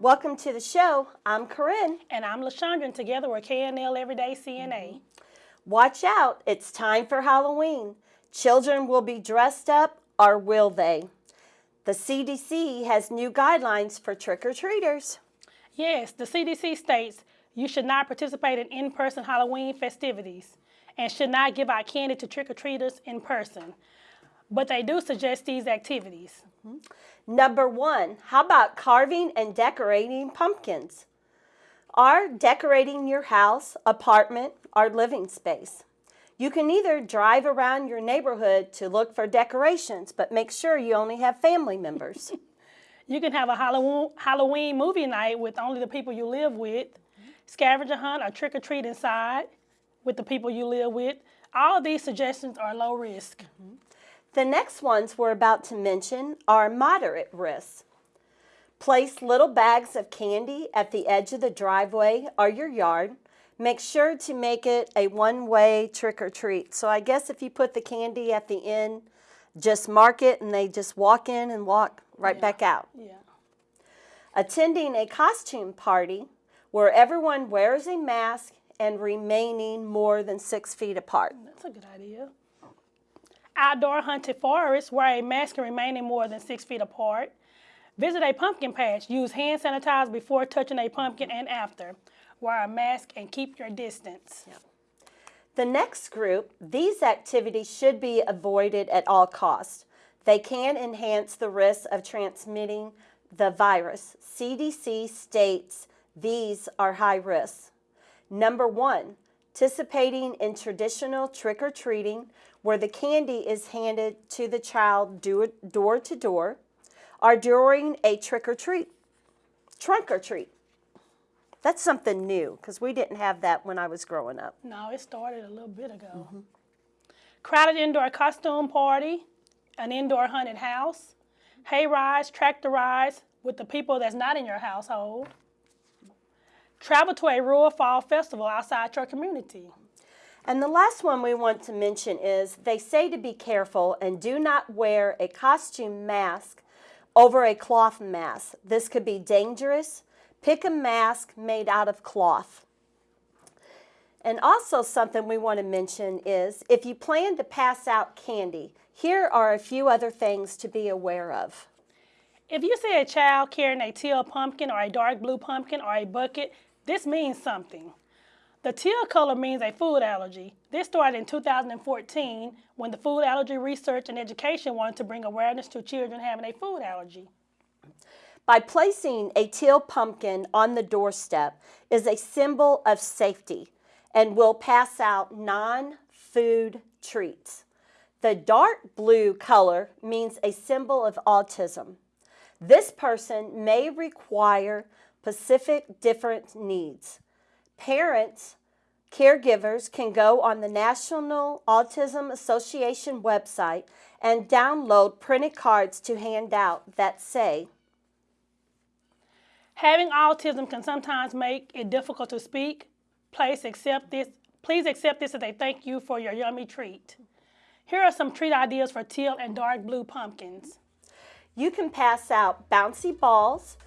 Welcome to the show. I'm Corinne. And I'm LaShondra, and together we're KNL Everyday CNA. Mm-hmm. Watch out, it's time for Halloween. Children will be dressed up, or will they? The CDC has new guidelines for trick-or-treaters. Yes, the CDC states you should not participate in in-person Halloween festivities and should not give out candy to trick-or-treaters in person. But they do suggest these activities. Mm -hmm. Number one, how about carving and decorating pumpkins? Or decorating your house, apartment, or living space. You can either drive around your neighborhood to look for decorations, but make sure you only have family members. you can have a Halloween movie night with only the people you live with, scavenger hunt or trick or treat inside with the people you live with. All of these suggestions are low risk. Mm -hmm. The next ones we're about to mention are moderate risks. Place little bags of candy at the edge of the driveway or your yard. Make sure to make it a one-way trick-or-treat. So I guess if you put the candy at the end, just mark it and they just walk in and walk right yeah. back out. Yeah. Attending a costume party where everyone wears a mask and remaining more than six feet apart. That's a good idea outdoor hunted forest where a mask can remain more than six feet apart. Visit a pumpkin patch. Use hand sanitizer before touching a pumpkin and after. Wear a mask and keep your distance. Yep. The next group, these activities should be avoided at all costs. They can enhance the risk of transmitting the virus. CDC states these are high risk. Number one, participating in traditional trick-or-treating where the candy is handed to the child door to door or during a trick-or-treat, trunk or treat. That's something new because we didn't have that when I was growing up. No, it started a little bit ago. Mm -hmm. Crowded indoor costume party, an indoor haunted house, hay rides, tractor rides with the people that's not in your household. Travel to a rural fall festival outside your community. And the last one we want to mention is they say to be careful and do not wear a costume mask over a cloth mask. This could be dangerous. Pick a mask made out of cloth. And also something we want to mention is if you plan to pass out candy, here are a few other things to be aware of. If you see a child carrying a teal pumpkin or a dark blue pumpkin or a bucket, this means something. The teal color means a food allergy. This started in 2014 when the Food Allergy Research and Education wanted to bring awareness to children having a food allergy. By placing a teal pumpkin on the doorstep is a symbol of safety and will pass out non-food treats. The dark blue color means a symbol of autism. This person may require specific different needs. Parents, caregivers can go on the National Autism Association website and download printed cards to hand out that say, Having autism can sometimes make it difficult to speak. Please accept this, please accept this as a thank you for your yummy treat. Here are some treat ideas for teal and dark blue pumpkins. You can pass out bouncy balls,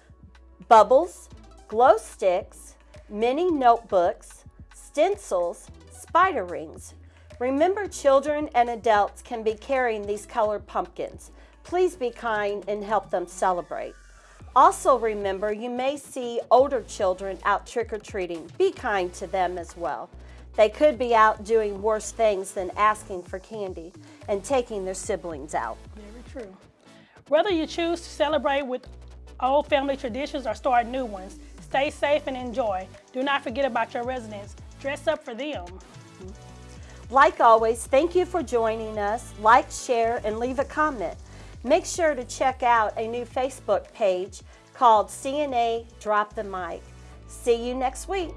bubbles, glow sticks, mini notebooks, stencils, spider rings. Remember children and adults can be carrying these colored pumpkins. Please be kind and help them celebrate. Also remember you may see older children out trick-or-treating. Be kind to them as well. They could be out doing worse things than asking for candy and taking their siblings out. Very true. Whether you choose to celebrate with old family traditions or start new ones, Stay safe and enjoy. Do not forget about your residents. Dress up for them. Like always, thank you for joining us. Like, share, and leave a comment. Make sure to check out a new Facebook page called CNA Drop the Mic. See you next week.